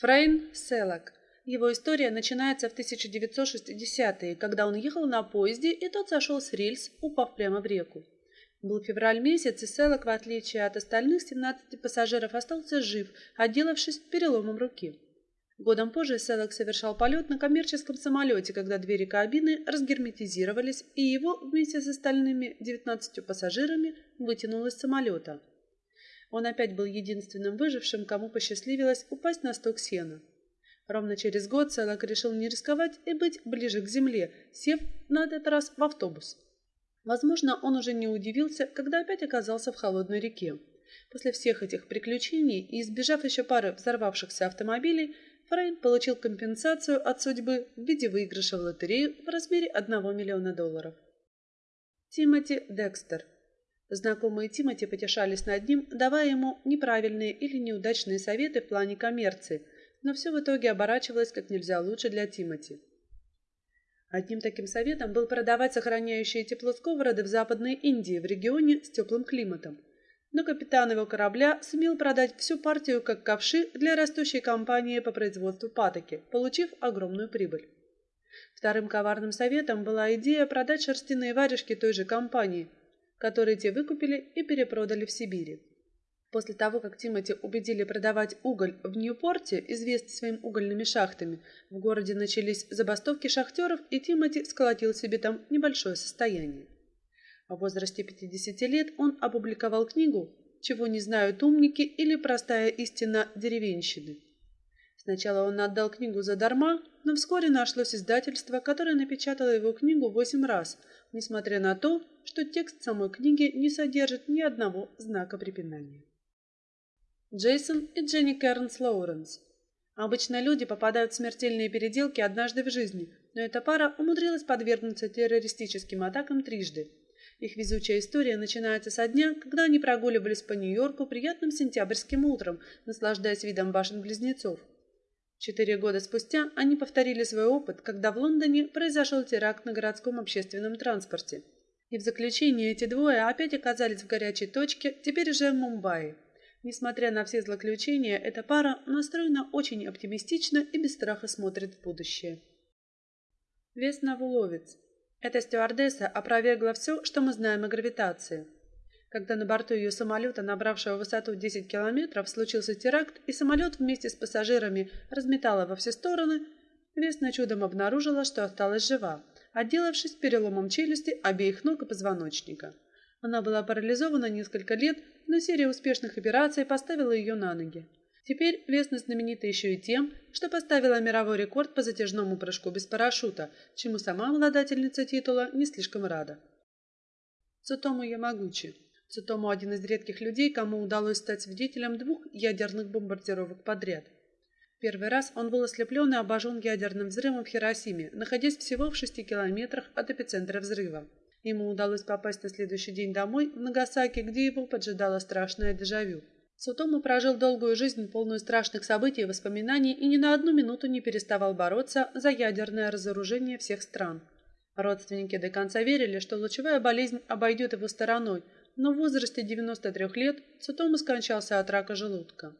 Фрейн Селак. Его история начинается в 1960-е, когда он ехал на поезде, и тот сошел с рельс, упав прямо в реку. Был февраль месяц, и Селок, в отличие от остальных 17 пассажиров, остался жив, отделавшись переломом руки. Годом позже Селок совершал полет на коммерческом самолете, когда двери кабины разгерметизировались, и его вместе с остальными 19 пассажирами вытянуло из самолета. Он опять был единственным выжившим, кому посчастливилось упасть на сток сена. Ровно через год Селок решил не рисковать и быть ближе к земле, сев на этот раз в автобус. Возможно, он уже не удивился, когда опять оказался в холодной реке. После всех этих приключений и избежав еще пары взорвавшихся автомобилей, Фрейн получил компенсацию от судьбы в виде выигрыша в лотерею в размере 1 миллиона долларов. Тимоти Декстер Знакомые Тимоти потешались над ним, давая ему неправильные или неудачные советы в плане коммерции, но все в итоге оборачивалось как нельзя лучше для Тимоти. Одним таким советом был продавать сохраняющие тепло сковороды в Западной Индии, в регионе с теплым климатом. Но капитан его корабля сумел продать всю партию как ковши для растущей компании по производству патоки, получив огромную прибыль. Вторым коварным советом была идея продать шерстяные варежки той же компании – которые те выкупили и перепродали в Сибири. После того, как Тимоти убедили продавать уголь в Ньюпорте, известный своими угольными шахтами, в городе начались забастовки шахтеров, и Тимоти сколотил себе там небольшое состояние. В возрасте 50 лет он опубликовал книгу «Чего не знают умники» или «Простая истина деревенщины». Сначала он отдал книгу задарма, но вскоре нашлось издательство, которое напечатало его книгу восемь раз, несмотря на то, что текст самой книги не содержит ни одного знака препинания. Джейсон и Дженни Кернс Лоуренс. Обычно люди попадают в смертельные переделки однажды в жизни, но эта пара умудрилась подвергнуться террористическим атакам трижды. Их везучая история начинается со дня, когда они прогуливались по Нью-Йорку приятным сентябрьским утром, наслаждаясь видом башен-близнецов. Четыре года спустя они повторили свой опыт, когда в Лондоне произошел теракт на городском общественном транспорте – и в заключение эти двое опять оказались в горячей точке, теперь уже в Мумбаи. Несмотря на все злоключения, эта пара настроена очень оптимистично и без страха смотрит в будущее. Весна Вуловец. Эта стюардесса опровергла все, что мы знаем о гравитации. Когда на борту ее самолета, набравшего высоту 10 километров, случился теракт, и самолет вместе с пассажирами разметало во все стороны, Весна чудом обнаружила, что осталась жива отделавшись переломом челюсти обеих ног и позвоночника. Она была парализована несколько лет, но серия успешных операций поставила ее на ноги. Теперь Весна знаменита еще и тем, что поставила мировой рекорд по затяжному прыжку без парашюта, чему сама обладательница титула не слишком рада. Цутому Ямагучи. Цутому один из редких людей, кому удалось стать свидетелем двух ядерных бомбардировок подряд – Первый раз он был ослеплен и обожжен ядерным взрывом в Хиросиме, находясь всего в шести километрах от эпицентра взрыва. Ему удалось попасть на следующий день домой, в Нагасаки, где его поджидало страшное дежавю. Сутому прожил долгую жизнь, полную страшных событий и воспоминаний, и ни на одну минуту не переставал бороться за ядерное разоружение всех стран. Родственники до конца верили, что лучевая болезнь обойдет его стороной, но в возрасте 93 лет Сутому скончался от рака желудка.